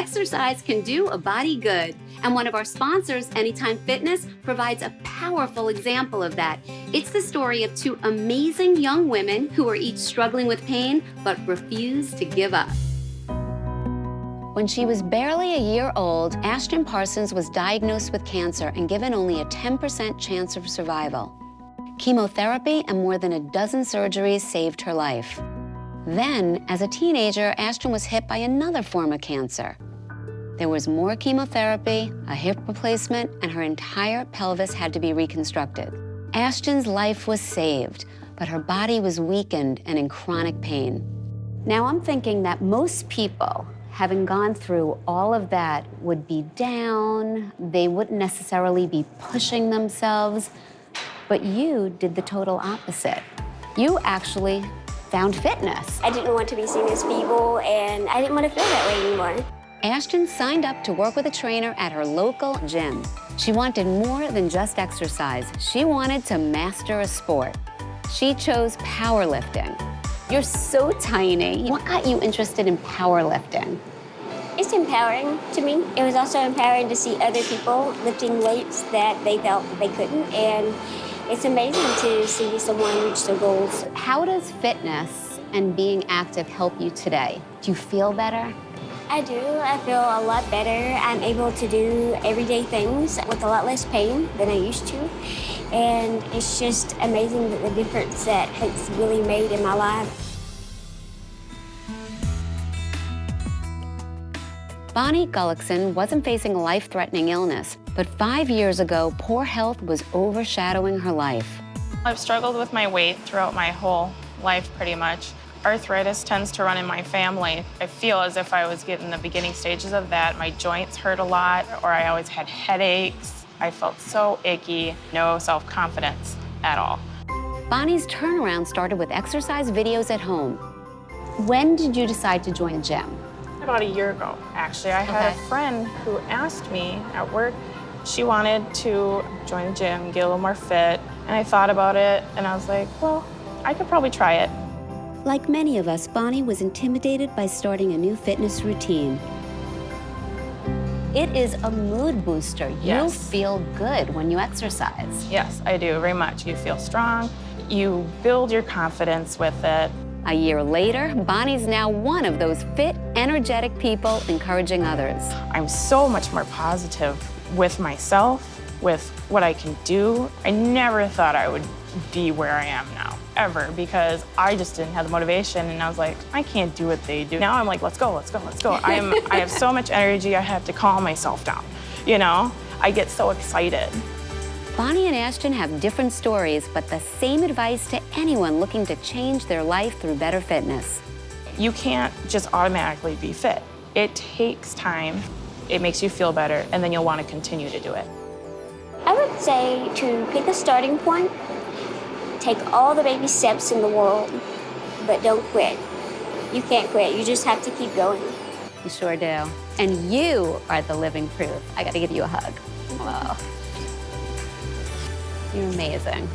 Exercise can do a body good. And one of our sponsors, Anytime Fitness, provides a powerful example of that. It's the story of two amazing young women who are each struggling with pain but refuse to give up. When she was barely a year old, Ashton Parsons was diagnosed with cancer and given only a 10% chance of survival. Chemotherapy and more than a dozen surgeries saved her life. Then, as a teenager, Ashton was hit by another form of cancer. There was more chemotherapy, a hip replacement, and her entire pelvis had to be reconstructed. Ashton's life was saved, but her body was weakened and in chronic pain. Now I'm thinking that most people, having gone through all of that, would be down, they wouldn't necessarily be pushing themselves, but you did the total opposite. You actually found fitness. I didn't want to be seen as feeble, and I didn't want to feel that way anymore. Ashton signed up to work with a trainer at her local gym. She wanted more than just exercise. She wanted to master a sport. She chose powerlifting. You're so tiny. What got you interested in powerlifting? It's empowering to me. It was also empowering to see other people lifting weights that they felt they couldn't, and it's amazing to see someone reach their goals. How does fitness and being active help you today? Do you feel better? I do. I feel a lot better. I'm able to do everyday things with a lot less pain than I used to. And it's just amazing that the difference that it's really made in my life. Bonnie Gullickson wasn't facing a life-threatening illness, but five years ago, poor health was overshadowing her life. I've struggled with my weight throughout my whole life, pretty much. Arthritis tends to run in my family. I feel as if I was getting the beginning stages of that. My joints hurt a lot, or I always had headaches. I felt so icky, no self-confidence at all. Bonnie's turnaround started with exercise videos at home. When did you decide to join a gym? About a year ago, actually. I had Okay. a friend who asked me at work, she wanted to join the gym, get a little more fit, and I thought about it, and I was like, well, I could probably try it. Like many of us, Bonnie was intimidated by starting a new fitness routine. It is a mood booster. You feel good when you exercise. Yes, I do, very much. You feel strong, you build your confidence with it. A year later, Bonnie's now one of those fit, energetic people encouraging others. I'm so much more positive with myself, with what I can do. I never thought I would be where I am now, ever, because I just didn't have the motivation and I was like, I can't do what they do. Now I'm like, let's go, let's go, let's go. I'm, I have so much energy, I have to calm myself down, you know? I get so excited. Bonnie and Ashton have different stories, but the same advice to anyone looking to change their life through better fitness. You can't just automatically be fit. It takes time, it makes you feel better, and then you'll want to continue to do it. I would say to pick a starting point, take all the baby steps in the world, but don't quit. You can't quit, you just have to keep going. You sure do. And you are the living proof. I gotta give you a hug. You're amazing.